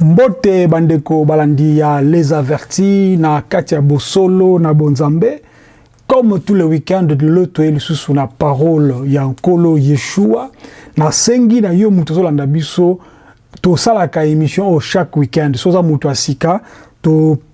mbote bandeko balandi ya les avertis na kati ya bosolo na bonzambe. Comme tous les week-ends lelo toye lisusu na parole. Ya nkolo yeshua. Nasengi na yo moto ozolanda biso tosalaka émission oyo chaque week-end. So oza moto ya sika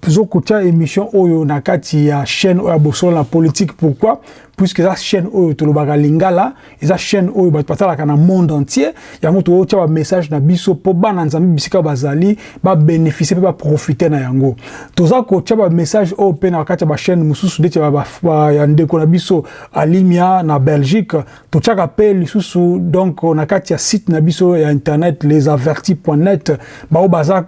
tozokotia émission oyo na kati ya chaîne oyo ya na politique. Pourquoi? Puisque eza chaîne oyo tolobaka lingala eza chaîne oyo bato batalaka na monde entier. Yango tokotia bamessage na biso mpo bana nzambe bisika bazali babénéficie mpe baprofite na yango. Toza kotia bamessage oyo mpe na kati ya bachaîne mosusu ndeti ya ndeko na biso alimia na belgique. Totiaka mpe lisusu donc na kati ya site na biso ya internet lesavertis.net bao baza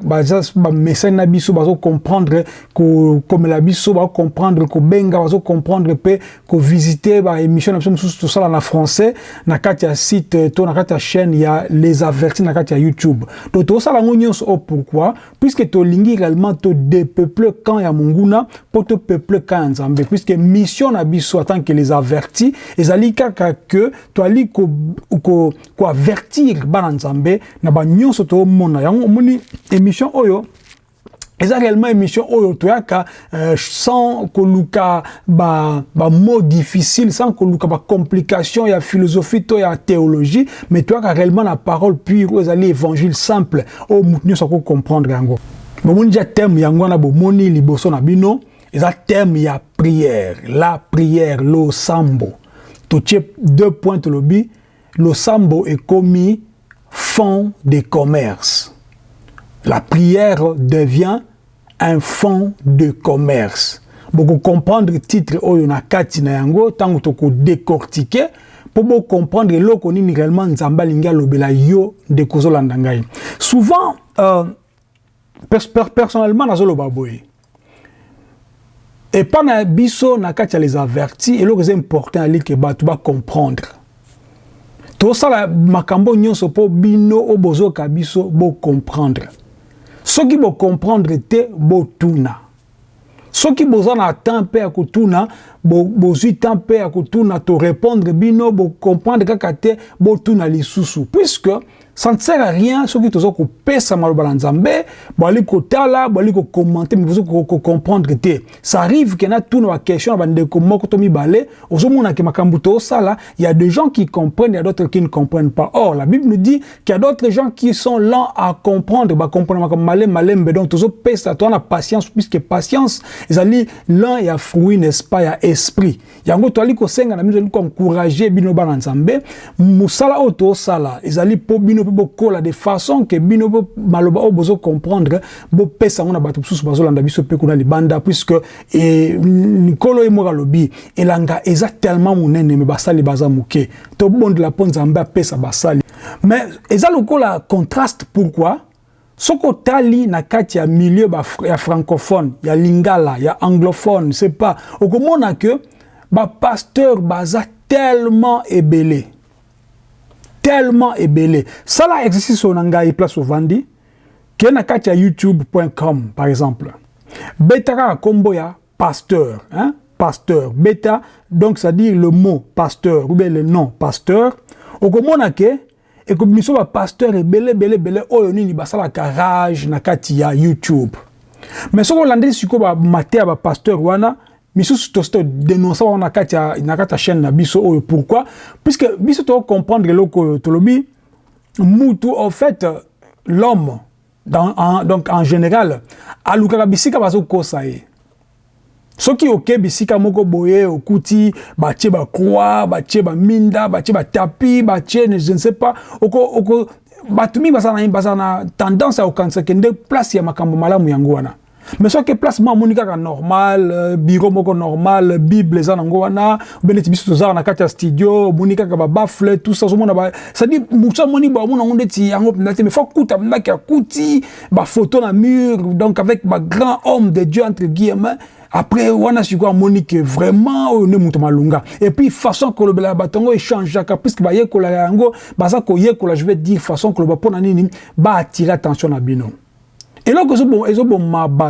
bamessage na biso bazocomprendre kokomela biso bazocomprendre kobenga bazocomprendre mpe kovisite visiter ba émission na biso mosusu tosala na français na kati ya site to na kati ya chaîne ya les avertis na kati ya youtube. Donc tokosala yango nyonso o pourquoi? Puisque tolingi réellement todepeuple camp ya monguna mpo topeuple camp ya nzambe. Puisque mission na biso tant que les avertis ezali kaka ke toali koavertir ko, ko bana nzambe na banyonso toomona yango omoni émission oyo eza réellement émission oyo toyaka euh, sans koluka ba, ba mot difficile sans koluka ba complication ya philosophie to ya théologie mais toyaka réellement na parole pure oyo ezali évangile simple oyo motu nyonso ako comprendre yango. Bomoni dia thème yango wana bomoni liboso na bino eza thème ya prière la prière losambo. Totie deux points tolobi losambo ekomi fond de commerce la prière devient un fonds de commerce. Beaucoup comprendre le titre Oyona Katina Yango, tant que décortiquer, pour comprendre le connu réellement Nzambalinga Lobela Yo de Kozolandangaï. Souvent, euh, personnellement, Nazolo Baboye, et pas na biso na katia les avertis et l'autre c'est important ali que ba tu vas comprendre tout ça la makambo nyonso po bino obozo kabiso bo comprendre soki bocomprendre te botuna soki boza na temps mpe ya kotuna bozwi temps mpe ya kotuna torépondre bino bocomprendre kaka te botuna lisusu. Puisque ça ne sert à rien soki toza kopesa maloba na nzambe boali kotala boali kokommente me boza kocomprendre te. Ça arrive ke na tuna baquestion na bandeko moko to mibale ozomona ke makambo tosala il y a des gens qui comprennent il y a d'autres qui ne comprennent pas. Or la bible nous dit qu'il y a d'autres gens qui sont lents à comprendre bacomprendre makambo malembe malembe donc tozopesa toza na patience puisque patience ezali lent ya fruit n'est-ce pas? Ya esprit. Yango toali kosenga na bino ezali koencourage bino bana nzambe mosala oyo tosala ezali mpo bino mpe bokola de façon ke bino maloba oyo bozocomprendre bopesa yango na biso kuna libanda puisque likolo ye moko alobi elanga eza tellement monene me basali baza moke. Tobondela mpo basali. Mais eza lokola contraste pourquoi? Soki otali na kati ya milieu ya francophone ya lingala ya anglophone c'est pas. Okomona ke bapasteur baza tellement ebele tellement ebele sala exercice oyo na ngai place ovandi ke na kati ya youtube.com par exemple. Beta kaka nkombo ya pasteur hein? pasteur. Beta donc c'est-à-dire le mot pasteur ou bien le nom pasteur. Okomona ke ekobimiso bapasteur ebele ebele ebele oyo nini basalaka rage na kati ya youtube. Mais soki olandeli sikoyo bamate ya bapasteur wana misusu tosi todénonce wana na kati ya chaîne na biso. Oyo pourquoi? Puisque biso tocomprendre eloko oyo tolobi mutu en fait l'homme donc en général alukaka bisika bazokosa ye soki oke bisika moko boye okuti batie bacroi batie baminda batie batapi batie je ne sais pas oko, oko bato mingi bazala na tendance ya kokanisa kende place ya makambo malamu yango wana mais soki place mo amoni kaka normal bureau moko normal bible eza nango wana obe neti biso tozala na kati ya studio kaka babafle tout ça ozomona cestadire mosu amoni bomona yango ndeti yango mpenza te mais fo kuta ndaki akuti bafoto na mur donc avec bagrand homme de dieu entre guillemets. Après wana sikoyo amoni ke vraiment oyo nde moto malunga et puis façon kolobela bato yango échangeaka puisque bayekola yango baza koyekola je vais dire façon koloba mpona nini baattire attention na bino. Eloko ezoboma bato